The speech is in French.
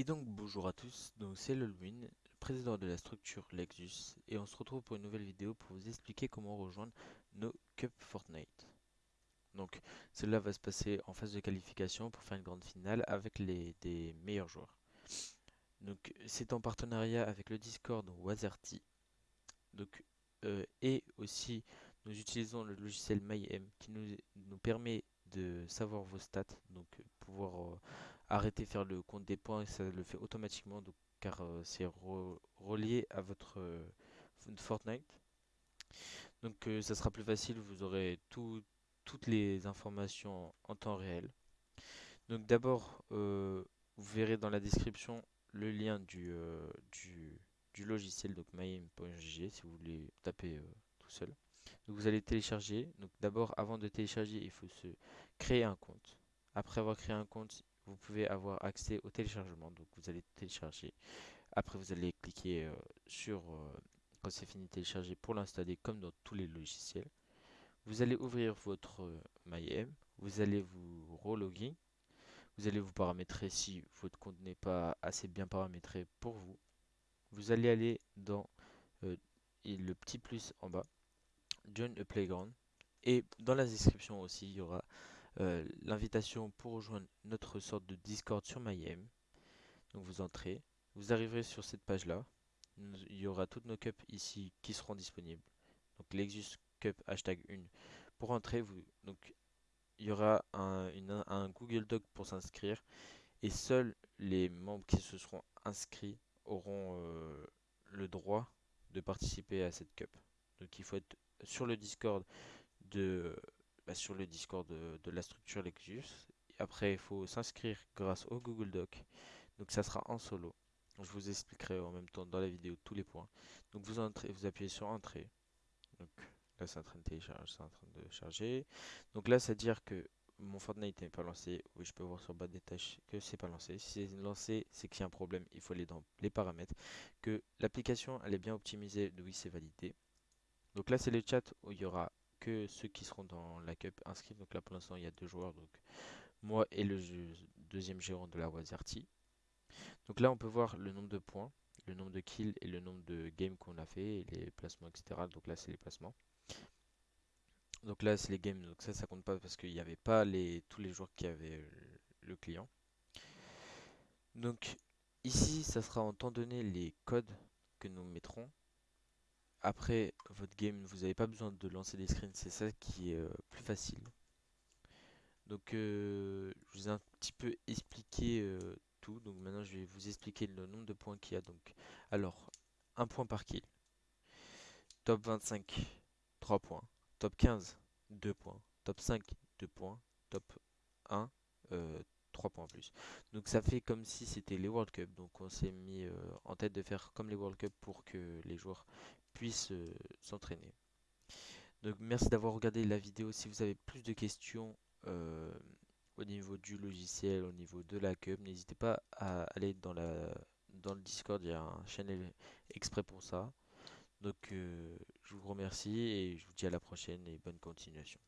Et donc bonjour à tous, donc c'est Lolwin, président de la structure Lexus, et on se retrouve pour une nouvelle vidéo pour vous expliquer comment rejoindre nos Cup Fortnite. Donc cela va se passer en phase de qualification pour faire une grande finale avec les des meilleurs joueurs. Donc c'est en partenariat avec le Discord Wazerty. Donc euh, et aussi nous utilisons le logiciel MyM qui nous, nous permet de savoir vos stats, donc pouvoir euh, arrêter de faire le compte des points, ça le fait automatiquement, donc, car euh, c'est relié à votre euh, Fortnite. Donc ça sera plus facile, vous aurez toutes les informations en temps réel. Donc d'abord, vous verrez dans la description le lien du, du, logiciel, donc myim.gg, si vous voulez taper tout seul. Vous allez télécharger. Donc d'abord, avant de télécharger, il faut se créer un compte. Après avoir créé un compte, vous pouvez avoir accès au téléchargement. Donc vous allez télécharger. Après, vous allez cliquer euh, sur euh, quand c'est fini de télécharger pour l'installer comme dans tous les logiciels. Vous allez ouvrir votre euh, MyM. Vous allez vous relogin. Vous allez vous paramétrer si votre compte n'est pas assez bien paramétré pour vous. Vous allez aller dans le petit plus en bas Join a Playground. Et dans la description aussi, il y aura euh, l'invitation pour rejoindre notre sorte de Discord sur MyM. Donc vous entrez, vous arriverez sur cette page là. Il y aura toutes nos cups ici qui seront disponibles. Donc Lexus Cup hashtag 1. Pour entrer, vous, donc, il y aura un, Google Doc pour s'inscrire. Et seuls les membres qui se seront inscrits auront euh, le droit de participer à cette cup. Donc il faut être sur le Discord de bah, sur le Discord de, la structure Lexus. Après, il faut s'inscrire grâce au Google Doc. Donc ça sera en solo. Je vous expliquerai en même temps dans la vidéo tous les points. Donc vous entrez, vous appuyez sur entrée. Donc là c'est en train de télécharger, c'est en train de charger. Donc là c'est à dire que mon Fortnite n'est pas lancé. Oui, je peux voir sur bas des tâches que c'est pas lancé. Si c'est lancé, c'est qu'il y a un problème. Il faut aller dans les paramètres. Que l'application elle est bien optimisée. Oui, c'est validé. Donc là, c'est le chat où il y aura que ceux qui seront dans la cup inscrits. Donc là, pour l'instant, il y a deux joueurs. Donc moi et le deuxième gérant de la Wazerty. Donc là, on peut voir le nombre de points, le nombre de kills et le nombre de games qu'on a fait, les placements, etc. Donc là, c'est les placements. Donc là, c'est les games. Donc ça, ça compte pas parce qu'il n'y avait pas les, tous les joueurs qui avaient le client. Donc ici, ça sera en temps donné les codes que nous mettrons après votre game, vous n'avez pas besoin de lancer des screens, c'est ça qui est euh, plus facile. Donc euh, je vous ai un petit peu expliqué euh, tout, donc maintenant je vais vous expliquer le nombre de points qu'il y a. Donc, alors, un point par kill. Top 25, 3 points. Top 15, 2 points. Top 5, 2 points. Top 1, 3 points en plus. Donc ça fait comme si c'était les World Cup. Donc on s'est mis en tête de faire comme les World Cup pour que les joueurs puisse euh, s'entraîner. Donc merci d'avoir regardé la vidéo. Si vous avez plus de questions euh, au niveau du logiciel, au niveau de la cup, n'hésitez pas à aller dans, la, dans le Discord, il y a un channel exprès pour ça. Donc euh, je vous remercie et je vous dis à la prochaine et bonne continuation.